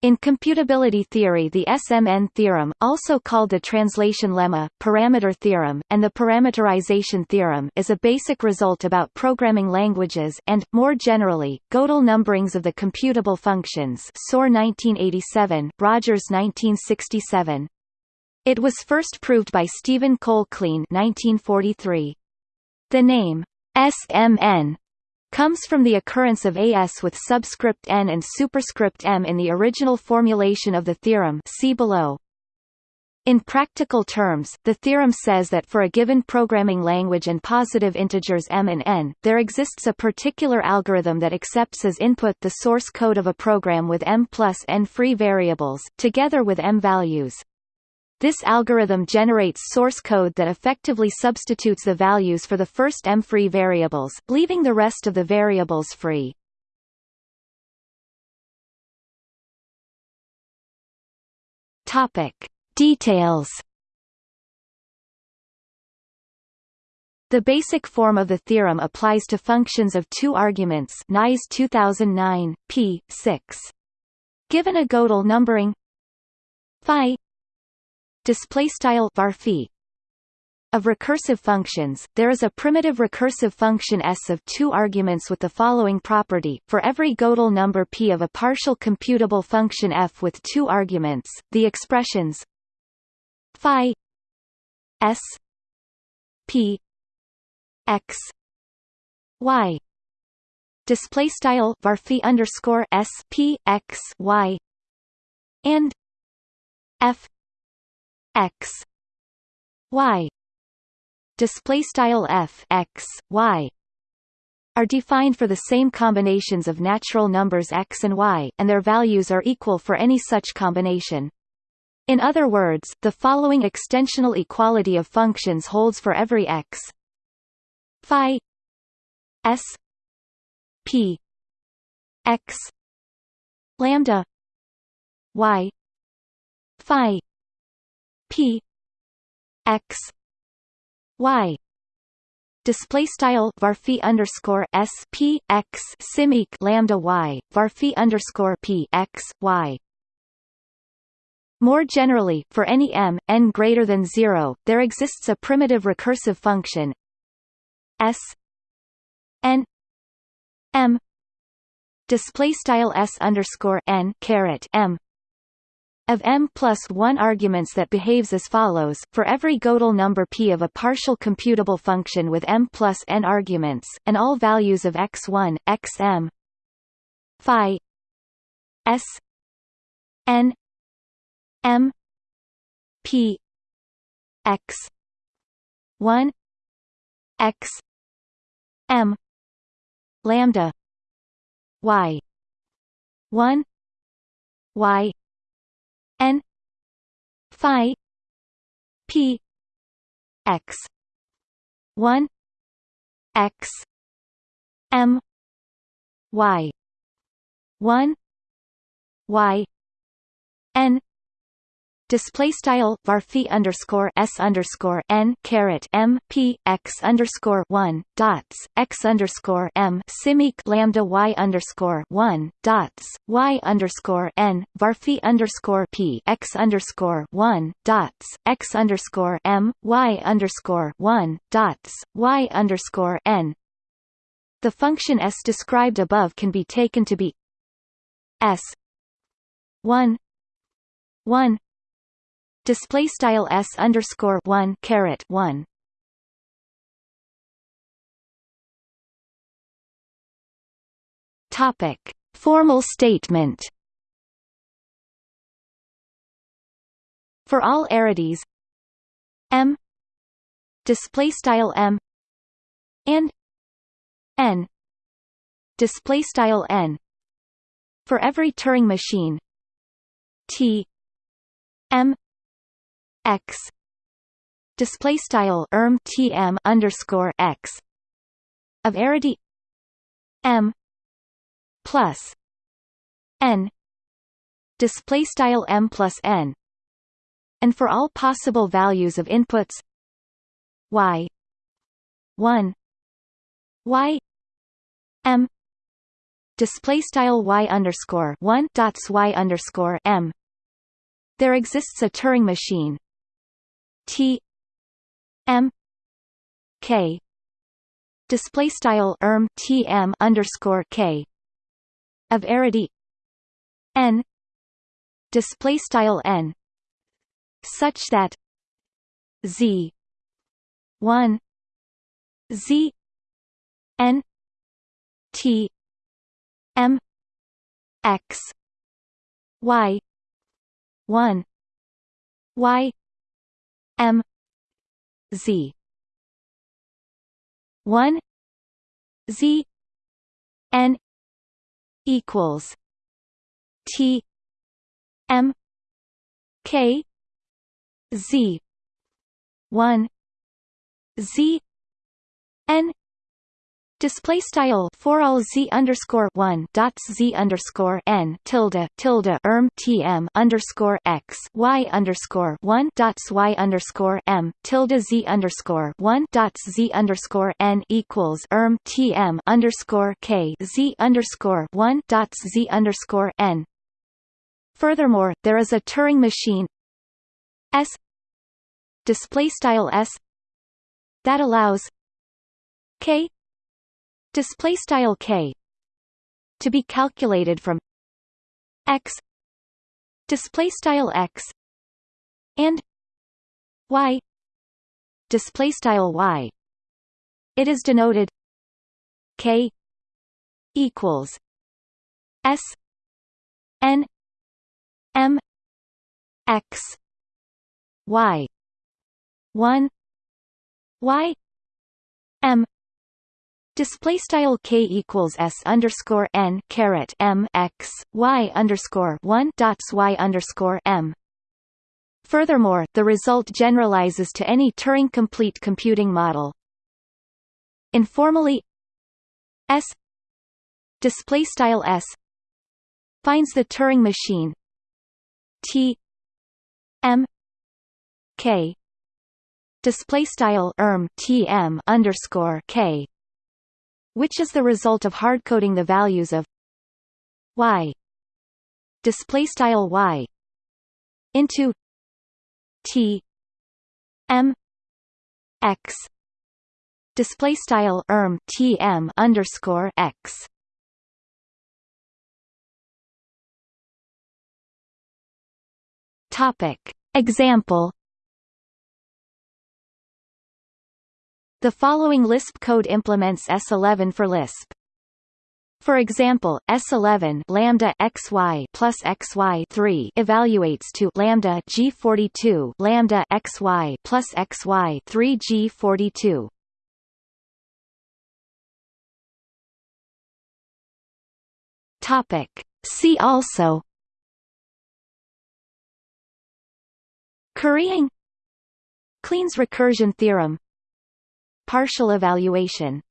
In computability theory the SMN theorem, also called the translation lemma, parameter theorem, and the parameterization theorem is a basic result about programming languages and, more generally, Gödel numberings of the computable functions Soare 1987, Rogers 1967. It was first proved by Stephen Cole Kleene 1943. The name, SMN, comes from the occurrence of AS with subscript n and superscript m in the original formulation of the theorem see below. In practical terms, the theorem says that for a given programming language and positive integers m and n, there exists a particular algorithm that accepts as input the source code of a program with m plus n free variables, together with m values. This algorithm generates source code that effectively substitutes the values for the first m-free variables, leaving the rest of the variables free. Topic: Details. The basic form of the theorem applies to functions of two arguments. Nies 2009 p. 6. Given a Gödel numbering phi display style var of recursive functions, there is a primitive recursive function S of two arguments with the following property. For every Gödel number p of a partial computable function f with two arguments, the expressions phi s p x y display style var underscore s p x y and f x y. Display style f x y. Are defined for the same combinations of natural numbers x and y, and their values are equal for any such combination. In other words, the following extensional equality of functions holds for every x. Phi s p x lambda y phi p x y. Display style varphi underscore s p x simic lambda y. Varphi underscore p x y. More generally, for any m, n greater than 0, there exists a primitive recursive function s n m. Display style s underscore n caret m of m plus 1 arguments that behaves as follows, for every Gödel number p of a partial computable function with m plus n arguments, and all values of x1, xm phi s n m p x 1 x m lambda y 1 y n phi p x 1 x m y 1 y n display style var underscore s underscore n caret m p x underscore one dots x underscore m simic lambda y underscore one dots y underscore n var underscore p x underscore one dots x underscore m y underscore one dots y underscore n. The function s described above can be taken to be s one one display style s underscore one caret one. Topic: Formal statement. For all arities, m display style m and n display style n for every Turing machine t m x. Display style erm tm underscore x. Of arity. M. Plus. N. Display style m plus n. And for all possible values of inputs. Y. 1 y. M. Display style y underscore one dots y underscore m. There exists a Turing machine T M K. Display style erm T M underscore K. Of arity. N. Display style n. Such that z 1 z n t m x y 1 y m z. 1 z n equals t m k z. 1 z n Display style for all z underscore one dots z underscore n tilde tilde erm tm underscore x y underscore one dots y underscore m tilde z underscore one dots z underscore n equals erm tm underscore k z underscore one dots z underscore n. Furthermore, there is a Turing machine. S. Display style S. That allows k display style k to be calculated from x display style x and y display style y. It is denoted k equals s n m x y 1 y m Display style k equals s underscore n caret m x y underscore one dots y underscore m. Furthermore, the result generalizes to any Turing complete computing model. Informally, S display style S finds the Turing machine T M K display style erm tm underscore k which is the result of hardcoding the values of y. Display style y into t m x. Display style erm tm underscore x. Topic. Example The following Lisp code implements S11 for Lisp. For example, S11 lambda xy plus xy 3 evaluates to lambda g42 lambda xy plus xy 3 g42. Topic. See also. Currying Kleene's recursion theorem Partial evaluation